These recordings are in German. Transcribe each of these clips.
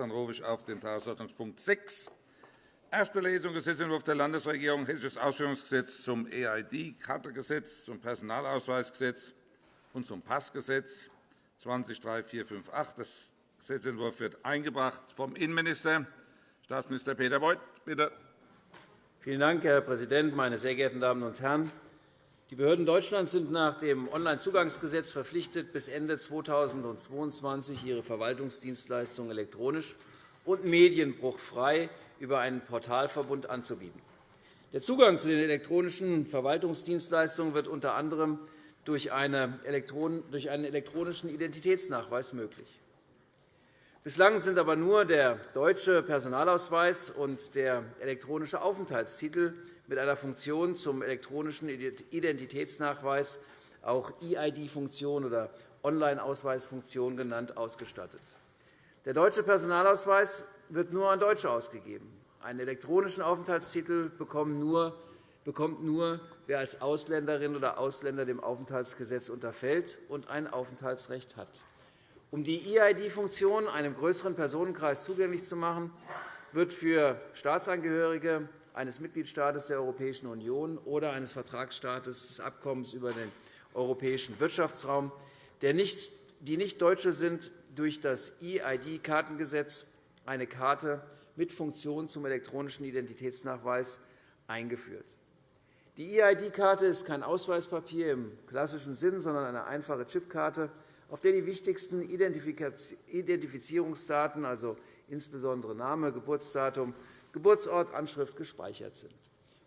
Dann rufe ich auf den Tagesordnungspunkt 6, Erste Lesung Gesetzentwurf der Landesregierung, Hessisches Ausführungsgesetz zum EID-Kartegesetz, zum Personalausweisgesetz und zum Passgesetz 203458. Das Gesetzentwurf wird eingebracht vom Innenminister, Staatsminister Peter Beuth. Bitte. Vielen Dank, Herr Präsident, meine sehr geehrten Damen und Herren! Die Behörden Deutschlands sind nach dem Onlinezugangsgesetz verpflichtet, bis Ende 2022 ihre Verwaltungsdienstleistungen elektronisch und medienbruchfrei über einen Portalverbund anzubieten. Der Zugang zu den elektronischen Verwaltungsdienstleistungen wird unter anderem durch einen elektronischen Identitätsnachweis möglich. Bislang sind aber nur der deutsche Personalausweis und der elektronische Aufenthaltstitel mit einer Funktion zum elektronischen Identitätsnachweis, auch EID-Funktion oder Online-Ausweisfunktion genannt, ausgestattet. Der deutsche Personalausweis wird nur an Deutsche ausgegeben. Einen elektronischen Aufenthaltstitel bekommt nur, wer als Ausländerin oder Ausländer dem Aufenthaltsgesetz unterfällt und ein Aufenthaltsrecht hat. Um die EID-Funktion einem größeren Personenkreis zugänglich zu machen, wird für Staatsangehörige eines Mitgliedstaates der Europäischen Union oder eines Vertragsstaates des Abkommens über den Europäischen Wirtschaftsraum, die nicht Deutsche sind, durch das EID-Kartengesetz eine Karte mit Funktion zum elektronischen Identitätsnachweis eingeführt. Die EID-Karte ist kein Ausweispapier im klassischen Sinn, sondern eine einfache Chipkarte, auf der die wichtigsten Identifizierungsdaten, also insbesondere Name, Geburtsdatum, Geburtsort, Anschrift, gespeichert sind.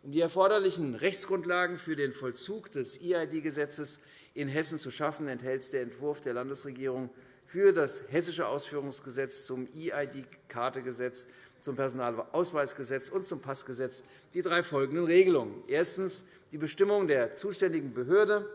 Um die erforderlichen Rechtsgrundlagen für den Vollzug des EID-Gesetzes in Hessen zu schaffen, enthält der Entwurf der Landesregierung für das Hessische Ausführungsgesetz zum EID-Kartegesetz, zum Personalausweisgesetz und zum Passgesetz die drei folgenden Regelungen. Erstens. Die Bestimmung der zuständigen Behörde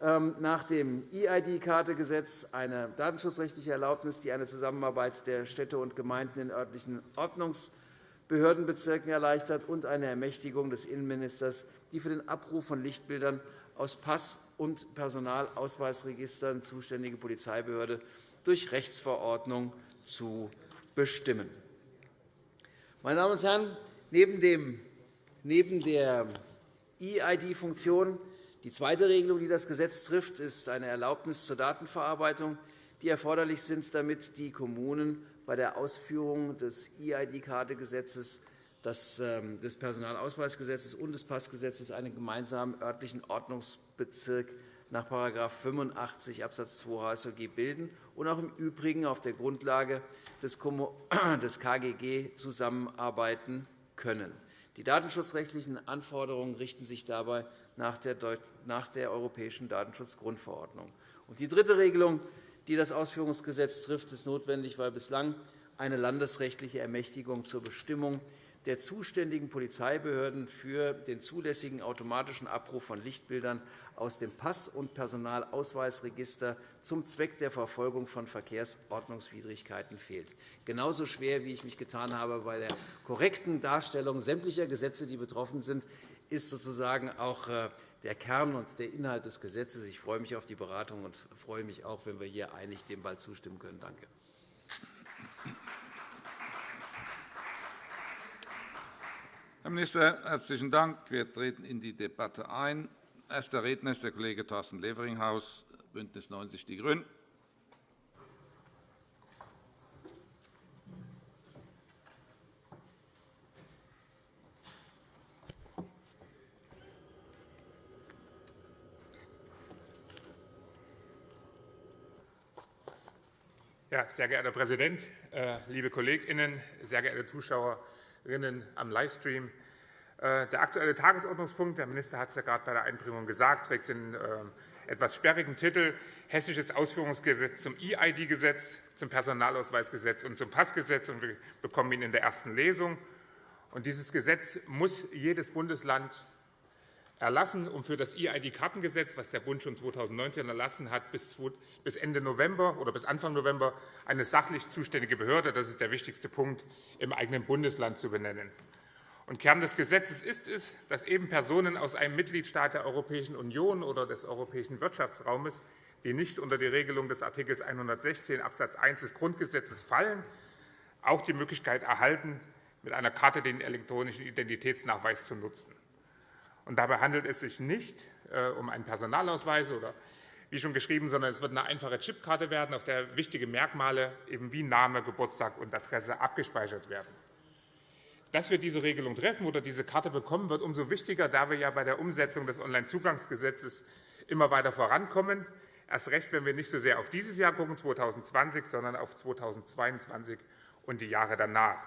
nach dem EID-Kartegesetz eine datenschutzrechtliche Erlaubnis, die eine Zusammenarbeit der Städte und Gemeinden in örtlichen Ordnungsbehördenbezirken erleichtert, und eine Ermächtigung des Innenministers, die für den Abruf von Lichtbildern aus Pass- und Personalausweisregistern zuständige Polizeibehörde durch Rechtsverordnung zu bestimmen. Meine Damen und Herren, neben der EID-Funktion die zweite Regelung, die das Gesetz trifft, ist eine Erlaubnis zur Datenverarbeitung, die erforderlich sind, damit die Kommunen bei der Ausführung des EID-Kartegesetzes ähm, des Personalausweisgesetzes und des Passgesetzes einen gemeinsamen örtlichen Ordnungsbezirk nach § 85 Abs. 2 HSOG bilden und auch im Übrigen auf der Grundlage des KGG zusammenarbeiten können. Die datenschutzrechtlichen Anforderungen richten sich dabei nach der Europäischen Datenschutzgrundverordnung. Die dritte Regelung, die das Ausführungsgesetz trifft, ist notwendig, weil bislang eine landesrechtliche Ermächtigung zur Bestimmung der zuständigen Polizeibehörden für den zulässigen automatischen Abruf von Lichtbildern aus dem Pass- und Personalausweisregister zum Zweck der Verfolgung von Verkehrsordnungswidrigkeiten fehlt. Genauso schwer, wie ich mich getan habe bei der korrekten Darstellung sämtlicher Gesetze, die betroffen sind, ist sozusagen auch äh, der Kern und der Inhalt des Gesetzes. Ich freue mich auf die Beratung und freue mich auch, wenn wir hier einig dem bald zustimmen können. Danke. Herr Minister, herzlichen Dank. Wir treten in die Debatte ein. Erster Redner ist der Kollege Thorsten Leveringhaus, BÜNDNIS 90 die GRÜNEN. Ja, sehr geehrter Herr Präsident, äh, liebe KollegInnen, sehr geehrte Zuschauer Hörerinnen am Livestream. Äh, der Aktuelle Tagesordnungspunkt, der Minister hat es ja gerade bei der Einbringung gesagt, trägt den äh, etwas sperrigen Titel Hessisches Ausführungsgesetz zum EID-Gesetz, zum Personalausweisgesetz und zum Passgesetz. Wir bekommen ihn in der ersten Lesung. Dieses Gesetz muss jedes Bundesland erlassen, um für das EID-Kartengesetz, das der Bund schon 2019 erlassen hat, bis Ende November oder bis Anfang November eine sachlich zuständige Behörde, das ist der wichtigste Punkt, im eigenen Bundesland zu benennen. Und Kern des Gesetzes ist es, dass eben Personen aus einem Mitgliedstaat der Europäischen Union oder des Europäischen Wirtschaftsraumes, die nicht unter die Regelung des Art. 116 Abs. 1 des Grundgesetzes fallen, auch die Möglichkeit erhalten, mit einer Karte den elektronischen Identitätsnachweis zu nutzen. Und dabei handelt es sich nicht äh, um einen Personalausweis oder wie schon geschrieben, sondern es wird eine einfache Chipkarte werden, auf der wichtige Merkmale eben wie Name, Geburtstag und Adresse abgespeichert werden. Dass wir diese Regelung treffen oder diese Karte bekommen, wird umso wichtiger, da wir ja bei der Umsetzung des Onlinezugangsgesetzes immer weiter vorankommen. Erst recht, wenn wir nicht so sehr auf dieses Jahr gucken, 2020, sondern auf 2022 und die Jahre danach.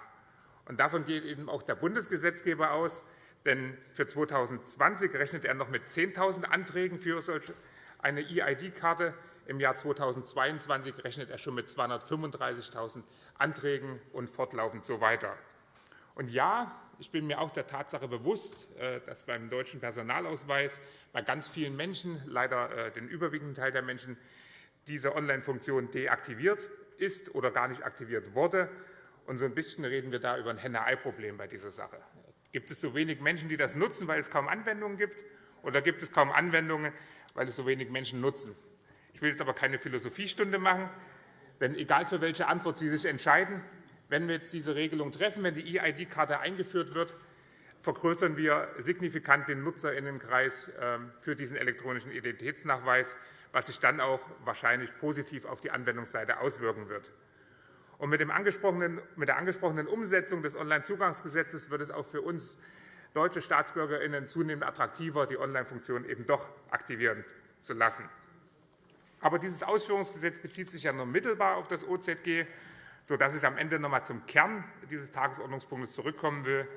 Und davon geht eben auch der Bundesgesetzgeber aus. Denn für 2020 rechnet er noch mit 10.000 Anträgen für solch eine EID-Karte. Im Jahr 2022 rechnet er schon mit 235.000 Anträgen und fortlaufend so weiter. Und ja, ich bin mir auch der Tatsache bewusst, äh, dass beim deutschen Personalausweis bei ganz vielen Menschen, leider äh, den überwiegenden Teil der Menschen, diese Online-Funktion deaktiviert ist oder gar nicht aktiviert wurde. Und so ein bisschen reden wir da über ein Henne-Ei-Problem bei dieser Sache. Gibt es so wenig Menschen, die das nutzen, weil es kaum Anwendungen gibt, oder gibt es kaum Anwendungen, weil es so wenig Menschen nutzen? Ich will jetzt aber keine Philosophiestunde machen, denn egal für welche Antwort Sie sich entscheiden, wenn wir jetzt diese Regelung treffen, wenn die EID-Karte eingeführt wird, vergrößern wir signifikant den Nutzerinnenkreis ähm, für diesen elektronischen Identitätsnachweis, was sich dann auch wahrscheinlich positiv auf die Anwendungsseite auswirken wird. Und mit, der angesprochenen Umsetzung des Onlinezugangsgesetzes wird es auch für uns deutsche StaatsbürgerInnen zunehmend attraktiver, die Online-Funktion eben doch aktivieren zu lassen. Aber dieses Ausführungsgesetz bezieht sich ja nur mittelbar auf das OZG sodass ich am Ende noch einmal zum Kern dieses Tagesordnungspunktes zurückkommen will.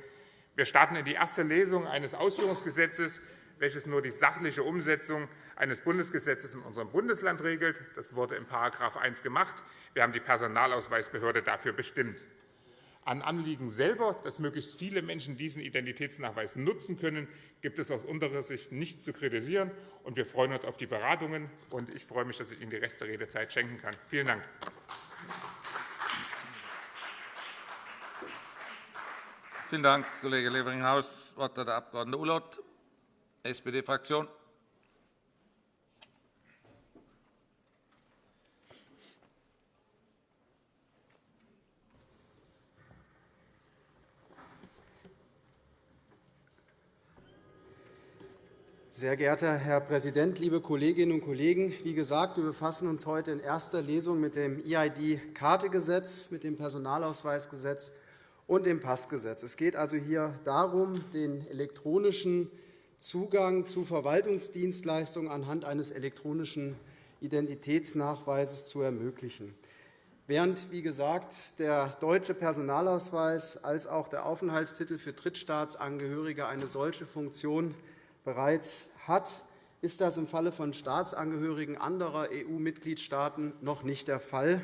Wir starten in die erste Lesung eines Ausführungsgesetzes, welches nur die sachliche Umsetzung eines Bundesgesetzes in unserem Bundesland regelt. Das wurde in § 1 gemacht. Wir haben die Personalausweisbehörde dafür bestimmt. An Anliegen selber, dass möglichst viele Menschen diesen Identitätsnachweis nutzen können, gibt es aus unserer Sicht nichts zu kritisieren. Und wir freuen uns auf die Beratungen. Und ich freue mich, dass ich Ihnen die rechte Redezeit schenken kann. Vielen Dank. Vielen Dank, Kollege Levering-Haus. Das Wort hat der Abg. Ulloth, SPD-Fraktion. Sehr geehrter Herr Präsident, liebe Kolleginnen und Kollegen! Wie gesagt, wir befassen uns heute in erster Lesung mit dem EID-Kartegesetz, mit dem Personalausweisgesetz und dem Passgesetz. Es geht also hier darum, den elektronischen Zugang zu Verwaltungsdienstleistungen anhand eines elektronischen Identitätsnachweises zu ermöglichen. Während, wie gesagt, der deutsche Personalausweis als auch der Aufenthaltstitel für Drittstaatsangehörige eine solche Funktion bereits hat, ist das im Falle von Staatsangehörigen anderer EU-Mitgliedstaaten noch nicht der Fall,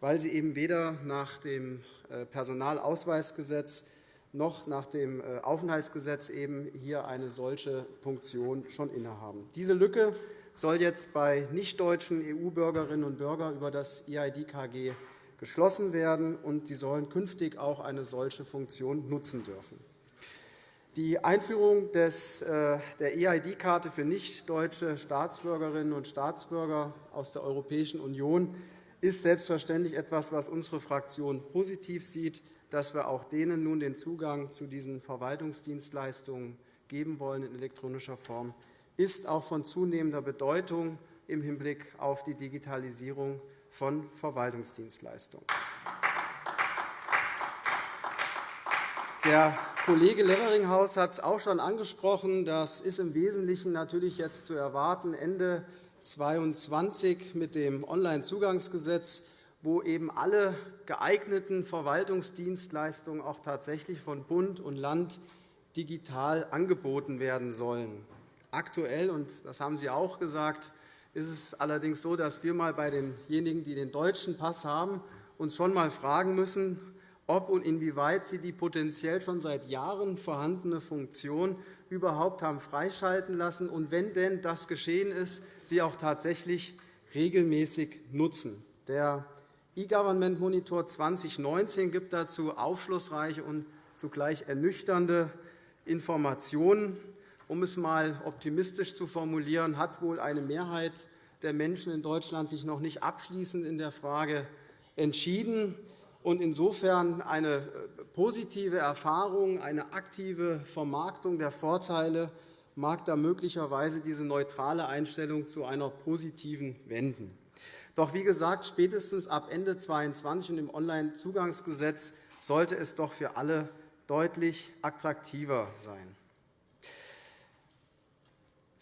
weil sie eben weder nach dem äh, Personalausweisgesetz noch nach dem äh, Aufenthaltsgesetz eben hier eine solche Funktion schon innehaben. Diese Lücke soll jetzt bei nichtdeutschen EU-Bürgerinnen und Bürgern über das EID-KG geschlossen werden, und sie sollen künftig auch eine solche Funktion nutzen dürfen. Die Einführung des, äh, der EID-Karte für nichtdeutsche Staatsbürgerinnen und Staatsbürger aus der Europäischen Union ist selbstverständlich etwas, was unsere Fraktion positiv sieht, dass wir auch denen nun den Zugang zu diesen Verwaltungsdienstleistungen geben wollen in elektronischer Form, ist auch von zunehmender Bedeutung im Hinblick auf die Digitalisierung von Verwaltungsdienstleistungen. Der Kollege Leveringhaus hat es auch schon angesprochen. Das ist im Wesentlichen natürlich jetzt zu erwarten Ende 22 mit dem Onlinezugangsgesetz, wo eben alle geeigneten Verwaltungsdienstleistungen auch tatsächlich von Bund und Land digital angeboten werden sollen. Aktuell, und das haben Sie auch gesagt, ist es allerdings so, dass wir mal bei denjenigen, die den deutschen Pass haben, uns schon einmal fragen müssen, ob und inwieweit sie die potenziell schon seit Jahren vorhandene Funktion überhaupt haben freischalten lassen und wenn denn das geschehen ist, sie auch tatsächlich regelmäßig nutzen. Der E-Government Monitor 2019 gibt dazu aufschlussreiche und zugleich ernüchternde Informationen. Um es einmal optimistisch zu formulieren, hat wohl eine Mehrheit der Menschen in Deutschland sich noch nicht abschließend in der Frage entschieden. Und insofern eine positive Erfahrung, eine aktive Vermarktung der Vorteile mag da möglicherweise diese neutrale Einstellung zu einer positiven wenden. Doch wie gesagt, spätestens ab Ende 2022 und im Onlinezugangsgesetz sollte es doch für alle deutlich attraktiver sein.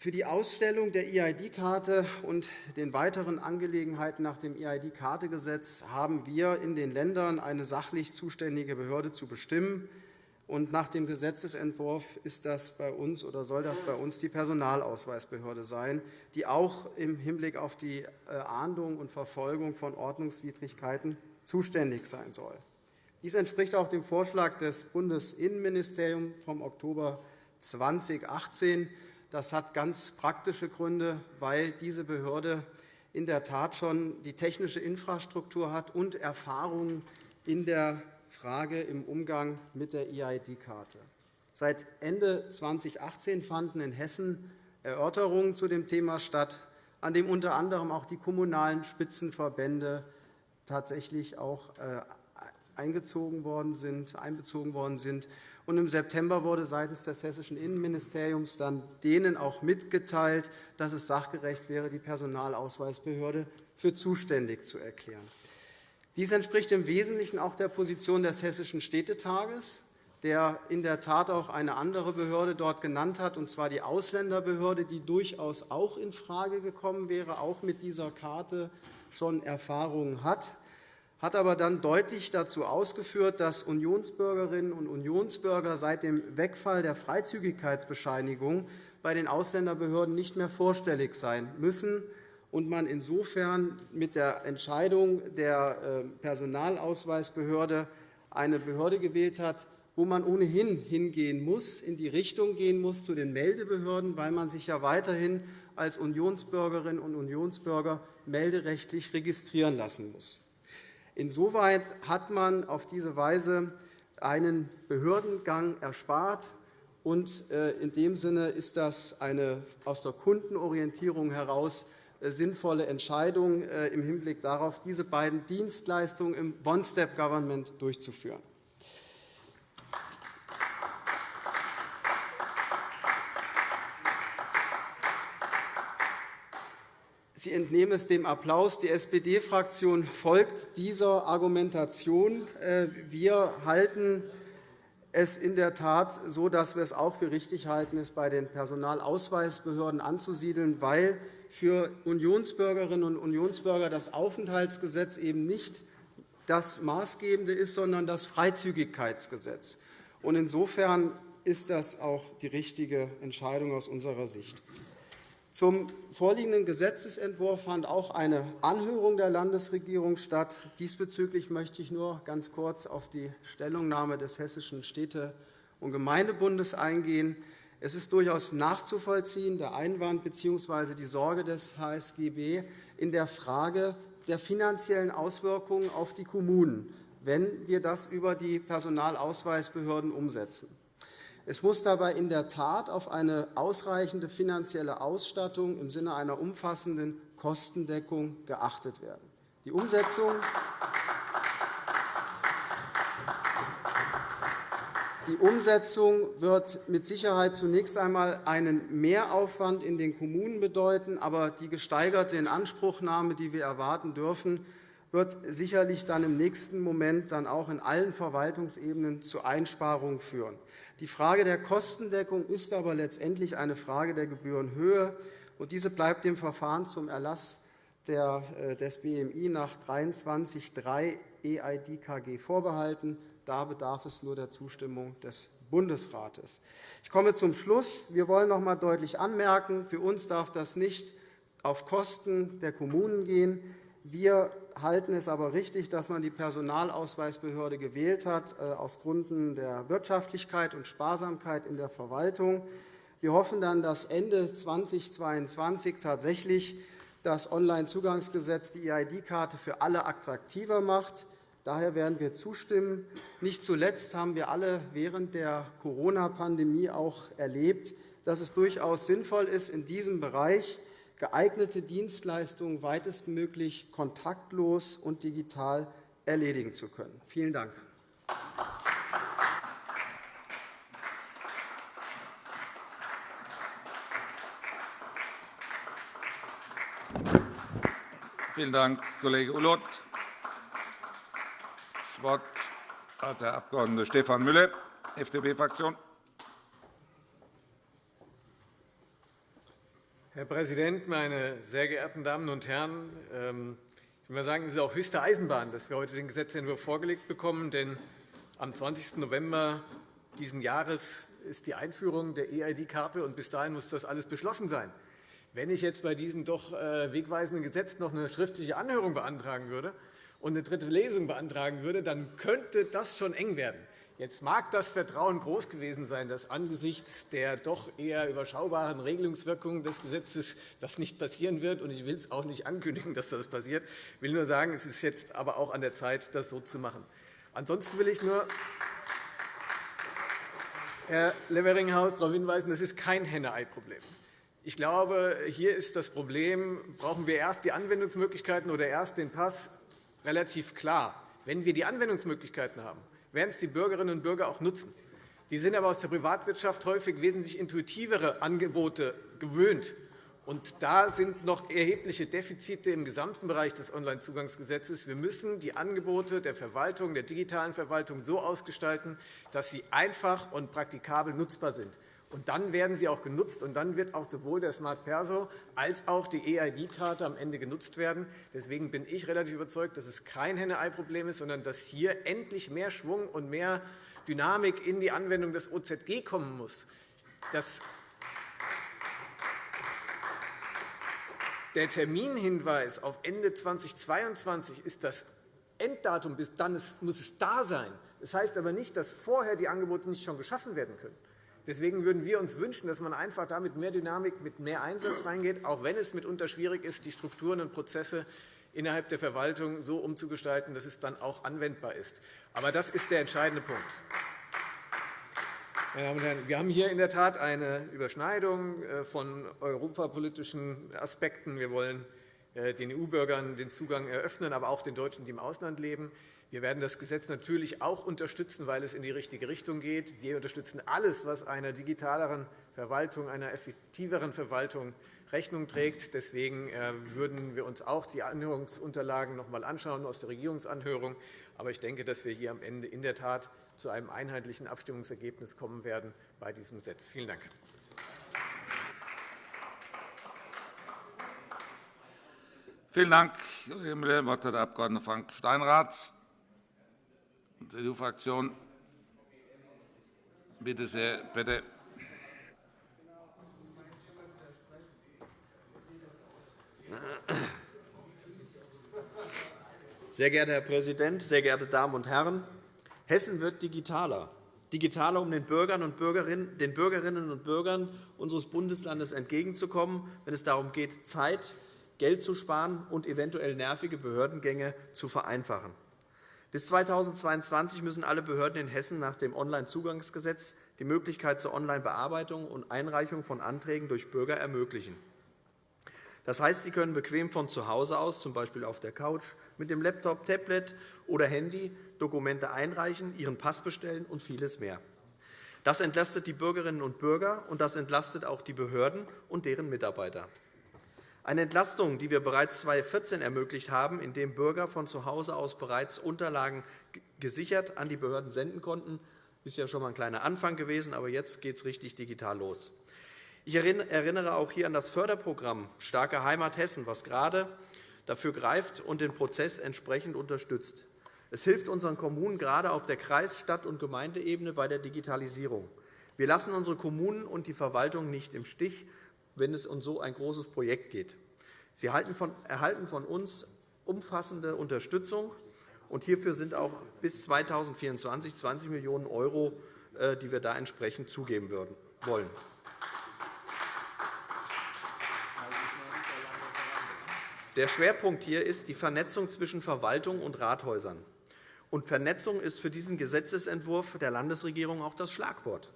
Für die Ausstellung der EID-Karte und den weiteren Angelegenheiten nach dem EID-Kartegesetz haben wir in den Ländern eine sachlich zuständige Behörde zu bestimmen. Und nach dem Gesetzentwurf ist das bei uns oder soll das bei uns die Personalausweisbehörde sein, die auch im Hinblick auf die äh, Ahndung und Verfolgung von Ordnungswidrigkeiten zuständig sein soll. Dies entspricht auch dem Vorschlag des Bundesinnenministeriums vom Oktober 2018 das hat ganz praktische Gründe, weil diese Behörde in der Tat schon die technische Infrastruktur hat und Erfahrungen in der Frage im Umgang mit der EID-Karte. Seit Ende 2018 fanden in Hessen Erörterungen zu dem Thema statt, an dem unter anderem auch die kommunalen Spitzenverbände tatsächlich auch äh, eingezogen worden sind, einbezogen worden sind. Und Im September wurde seitens des Hessischen Innenministeriums dann denen auch mitgeteilt, dass es sachgerecht wäre, die Personalausweisbehörde für zuständig zu erklären. Dies entspricht im Wesentlichen auch der Position des Hessischen Städtetages, der in der Tat auch eine andere Behörde dort genannt hat, und zwar die Ausländerbehörde, die durchaus auch infrage gekommen wäre, auch mit dieser Karte schon Erfahrungen hat hat aber dann deutlich dazu ausgeführt, dass Unionsbürgerinnen und Unionsbürger seit dem Wegfall der Freizügigkeitsbescheinigung bei den Ausländerbehörden nicht mehr vorstellig sein müssen und man insofern mit der Entscheidung der äh, Personalausweisbehörde eine Behörde gewählt hat, wo man ohnehin hingehen muss, in die Richtung gehen muss zu den Meldebehörden, weil man sich ja weiterhin als Unionsbürgerinnen und Unionsbürger melderechtlich registrieren lassen muss. Insoweit hat man auf diese Weise einen Behördengang erspart. Und äh, in dem Sinne ist das eine aus der Kundenorientierung heraus äh, sinnvolle Entscheidung äh, im Hinblick darauf, diese beiden Dienstleistungen im One-Step-Government durchzuführen. Sie entnehmen es dem Applaus. Die SPD-Fraktion folgt dieser Argumentation. Äh, wir halten es in der Tat so, dass wir es auch für richtig halten, es bei den Personalausweisbehörden anzusiedeln, weil für Unionsbürgerinnen und Unionsbürger das Aufenthaltsgesetz eben nicht das Maßgebende ist, sondern das Freizügigkeitsgesetz. Insofern ist das auch die richtige Entscheidung aus unserer Sicht. Zum vorliegenden Gesetzentwurf fand auch eine Anhörung der Landesregierung statt. Diesbezüglich möchte ich nur ganz kurz auf die Stellungnahme des Hessischen Städte- und Gemeindebundes eingehen. Es ist durchaus nachzuvollziehen, der Einwand bzw. die Sorge des HSGB in der Frage der finanziellen Auswirkungen auf die Kommunen, wenn wir das über die Personalausweisbehörden umsetzen. Es muss dabei in der Tat auf eine ausreichende finanzielle Ausstattung im Sinne einer umfassenden Kostendeckung geachtet werden. Die Umsetzung Die Umsetzung wird mit Sicherheit zunächst einmal einen Mehraufwand in den Kommunen bedeuten, aber die gesteigerte Inanspruchnahme, die wir erwarten dürfen, wird sicherlich dann im nächsten Moment dann auch in allen Verwaltungsebenen zu Einsparungen führen. Die Frage der Kostendeckung ist aber letztendlich eine Frage der Gebührenhöhe. und Diese bleibt dem Verfahren zum Erlass äh, des BMI nach 23.3 EIDKG vorbehalten. Da bedarf es nur der Zustimmung des Bundesrates. Ich komme zum Schluss. Wir wollen noch einmal deutlich anmerken, für uns darf das nicht auf Kosten der Kommunen gehen. Wir halten es aber richtig, dass man die Personalausweisbehörde gewählt hat, äh, aus Gründen der Wirtschaftlichkeit und Sparsamkeit in der Verwaltung. Wir hoffen dann, dass Ende 2022 tatsächlich das Onlinezugangsgesetz die EID-Karte für alle attraktiver macht. Daher werden wir zustimmen. Nicht zuletzt haben wir alle während der Corona-Pandemie auch erlebt, dass es durchaus sinnvoll ist, in diesem Bereich geeignete Dienstleistungen weitestmöglich kontaktlos und digital erledigen zu können. Vielen Dank. Vielen Dank, Kollege Ulloth. Das Wort hat der Abg. Stefan Müller, FDP-Fraktion. Herr Präsident, meine sehr geehrten Damen und Herren! Ähm, ich will mal sagen, es ist auch höchste Eisenbahn, dass wir heute den Gesetzentwurf vorgelegt bekommen. Denn am 20. November dieses Jahres ist die Einführung der EID-Karte, und bis dahin muss das alles beschlossen sein. Wenn ich jetzt bei diesem doch äh, wegweisenden Gesetz noch eine schriftliche Anhörung beantragen würde und eine dritte Lesung beantragen würde, dann könnte das schon eng werden. Jetzt mag das Vertrauen groß gewesen sein, dass angesichts der doch eher überschaubaren Regelungswirkungen des Gesetzes das nicht passieren wird. Ich will es auch nicht ankündigen, dass das passiert. Ich will nur sagen, es ist jetzt aber auch an der Zeit, das so zu machen. Ansonsten will ich nur Herr Leveringhaus darauf hinweisen, das ist kein Henne-Ei-Problem. Ich glaube, hier ist das Problem, brauchen wir erst die Anwendungsmöglichkeiten oder erst den Pass, relativ klar. Wenn wir die Anwendungsmöglichkeiten haben, werden es die Bürgerinnen und Bürger auch nutzen. Die sind aber aus der Privatwirtschaft häufig wesentlich intuitivere Angebote gewöhnt. Und da sind noch erhebliche Defizite im gesamten Bereich des Onlinezugangsgesetzes. Wir müssen die Angebote der Verwaltung, der digitalen Verwaltung so ausgestalten, dass sie einfach und praktikabel nutzbar sind. Und dann werden sie auch genutzt, und dann wird auch sowohl der Smart Perso als auch die EID-Karte am Ende genutzt werden. Deswegen bin ich relativ überzeugt, dass es kein Henne-Ei-Problem ist, sondern dass hier endlich mehr Schwung und mehr Dynamik in die Anwendung des OZG kommen muss. Das der Terminhinweis auf Ende 2022 ist das Enddatum. Bis dann muss es da sein. Das heißt aber nicht, dass vorher die Angebote nicht schon geschaffen werden können. Deswegen würden wir uns wünschen, dass man einfach da mit mehr Dynamik, mit mehr Einsatz reingeht, auch wenn es mitunter schwierig ist, die Strukturen und Prozesse innerhalb der Verwaltung so umzugestalten, dass es dann auch anwendbar ist. Aber das ist der entscheidende Punkt. Meine Damen und Herren, wir haben hier in der Tat eine Überschneidung äh, von europapolitischen Aspekten. Wir wollen äh, den EU-Bürgern den Zugang eröffnen, aber auch den Deutschen, die im Ausland leben. Wir werden das Gesetz natürlich auch unterstützen, weil es in die richtige Richtung geht. Wir unterstützen alles, was einer digitaleren Verwaltung, einer effektiveren Verwaltung Rechnung trägt. Deswegen äh, würden wir uns auch die Anhörungsunterlagen noch einmal anschauen aus der Regierungsanhörung. Aber ich denke, dass wir hier am Ende in der Tat zu einem einheitlichen Abstimmungsergebnis kommen werden bei diesem Gesetz. Vielen Dank. Vielen Dank, Kollege Müller. Das Wort hat der Abg. Frank Steinrath. CDU-Fraktion. Bitte sehr, bitte. Sehr geehrter Herr Präsident, sehr geehrte Damen und Herren! Hessen wird digitaler. Digitaler, um den Bürgern und Bürgerinnen, den Bürgerinnen und Bürgern unseres Bundeslandes entgegenzukommen, wenn es darum geht, Zeit, Geld zu sparen und eventuell nervige Behördengänge zu vereinfachen. Bis 2022 müssen alle Behörden in Hessen nach dem Onlinezugangsgesetz die Möglichkeit zur Onlinebearbeitung und Einreichung von Anträgen durch Bürger ermöglichen. Das heißt, Sie können bequem von zu Hause aus, z. B. auf der Couch, mit dem Laptop, Tablet oder Handy Dokumente einreichen, Ihren Pass bestellen und vieles mehr. Das entlastet die Bürgerinnen und Bürger, und das entlastet auch die Behörden und deren Mitarbeiter. Eine Entlastung, die wir bereits 2014 ermöglicht haben, indem Bürger von zu Hause aus bereits Unterlagen gesichert an die Behörden senden konnten, ist ja schon einmal ein kleiner Anfang gewesen, aber jetzt geht es richtig digital los. Ich erinnere auch hier an das Förderprogramm Starke Heimat Hessen, das gerade dafür greift und den Prozess entsprechend unterstützt. Es hilft unseren Kommunen gerade auf der Kreis-, Stadt- und Gemeindeebene bei der Digitalisierung. Wir lassen unsere Kommunen und die Verwaltung nicht im Stich, wenn es um so ein großes Projekt geht. Sie erhalten von uns umfassende Unterstützung. Und hierfür sind auch bis 2024 20 Millionen €, äh, die wir da entsprechend zugeben wollen. Der Schwerpunkt hier ist die Vernetzung zwischen Verwaltung und Rathäusern. Und Vernetzung ist für diesen Gesetzentwurf der Landesregierung auch das Schlagwort.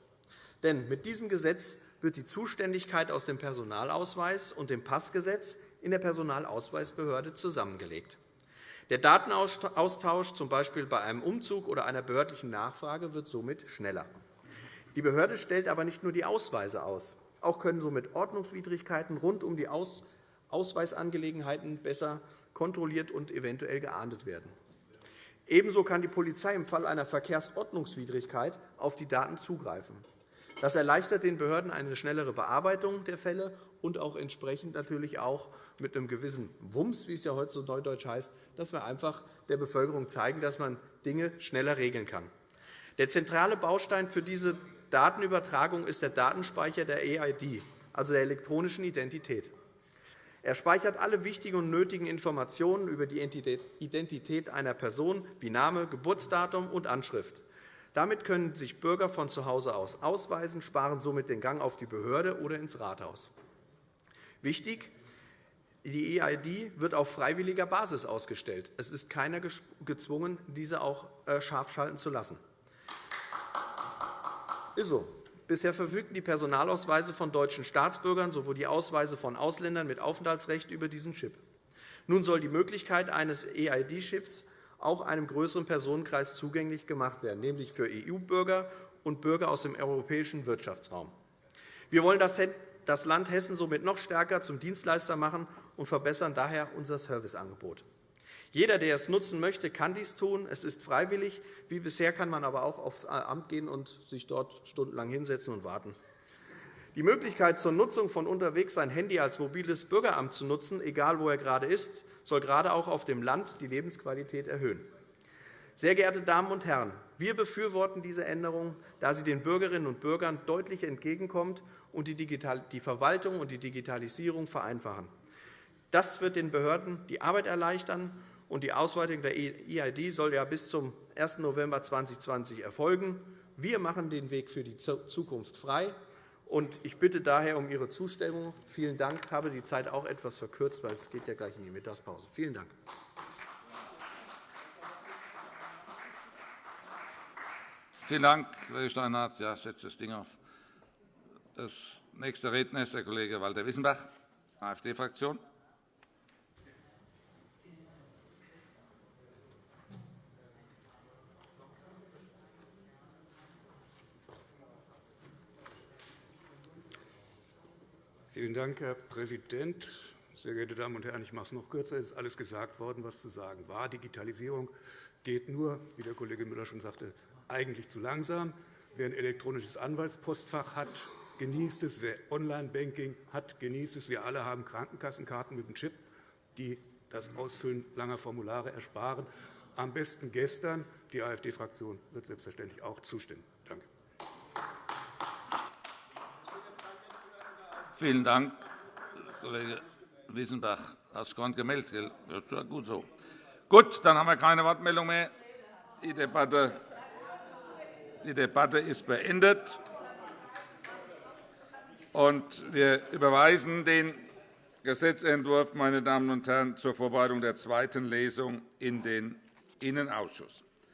Denn mit diesem Gesetz wird die Zuständigkeit aus dem Personalausweis und dem Passgesetz in der Personalausweisbehörde zusammengelegt. Der Datenaustausch, z. B. bei einem Umzug oder einer behördlichen Nachfrage, wird somit schneller. Die Behörde stellt aber nicht nur die Ausweise aus. Auch können somit Ordnungswidrigkeiten rund um die Ausweisangelegenheiten besser kontrolliert und eventuell geahndet werden. Ebenso kann die Polizei im Fall einer Verkehrsordnungswidrigkeit auf die Daten zugreifen. Das erleichtert den Behörden eine schnellere Bearbeitung der Fälle und auch entsprechend natürlich auch mit einem gewissen Wumms, wie es ja heute so neudeutsch heißt, dass wir einfach der Bevölkerung zeigen, dass man Dinge schneller regeln kann. Der zentrale Baustein für diese Datenübertragung ist der Datenspeicher der EID, also der elektronischen Identität. Er speichert alle wichtigen und nötigen Informationen über die Identität einer Person wie Name, Geburtsdatum und Anschrift. Damit können sich Bürger von zu Hause aus ausweisen, sparen somit den Gang auf die Behörde oder ins Rathaus. Wichtig, die EID wird auf freiwilliger Basis ausgestellt. Es ist keiner gezwungen, diese auch äh, scharf schalten zu lassen. Ist so. Bisher verfügten die Personalausweise von deutschen Staatsbürgern sowie die Ausweise von Ausländern mit Aufenthaltsrecht über diesen Chip. Nun soll die Möglichkeit eines EID-Chips auch einem größeren Personenkreis zugänglich gemacht werden, nämlich für EU-Bürger und Bürger aus dem europäischen Wirtschaftsraum. Wir wollen das Land Hessen somit noch stärker zum Dienstleister machen und verbessern daher unser Serviceangebot. Jeder, der es nutzen möchte, kann dies tun. Es ist freiwillig. Wie bisher kann man aber auch aufs Amt gehen und sich dort stundenlang hinsetzen und warten. Die Möglichkeit zur Nutzung von unterwegs sein Handy als mobiles Bürgeramt zu nutzen, egal wo er gerade ist, soll gerade auch auf dem Land die Lebensqualität erhöhen. Sehr geehrte Damen und Herren, wir befürworten diese Änderung, da sie den Bürgerinnen und Bürgern deutlich entgegenkommt und die Verwaltung und die Digitalisierung vereinfachen. Das wird den Behörden die Arbeit erleichtern und die Ausweitung der EID soll ja bis zum 1. November 2020 erfolgen. Wir machen den Weg für die Zukunft frei. Ich bitte daher um Ihre Zustimmung. Vielen Dank. Ich habe die Zeit auch etwas verkürzt, weil es geht ja gleich in die Mittagspause. Vielen Dank. Vielen Dank, Kollege Steinhardt. Ja, setzt das Ding auf. Das nächste Redner ist der Kollege Walter Wissenbach, AfD-Fraktion. Vielen Dank, Herr Präsident. Sehr geehrte Damen und Herren, ich mache es noch kürzer. Es ist alles gesagt worden, was zu sagen war. Digitalisierung geht nur, wie der Kollege Müller schon sagte, eigentlich zu langsam. Wer ein elektronisches Anwaltspostfach hat, genießt es. Wer Online-Banking hat, genießt es. Wir alle haben Krankenkassenkarten mit dem Chip, die das Ausfüllen langer Formulare ersparen. Am besten gestern. Die AfD-Fraktion wird selbstverständlich auch zustimmen. Danke. Vielen Dank, Kollege Wiesenbach. Hast du gemeldet? Das ist ja gut so. Gut, dann haben wir keine Wortmeldung mehr. Die Debatte, die Debatte ist beendet. Und wir überweisen den Gesetzentwurf meine Damen und Herren, zur Vorbereitung der zweiten Lesung in den Innenausschuss.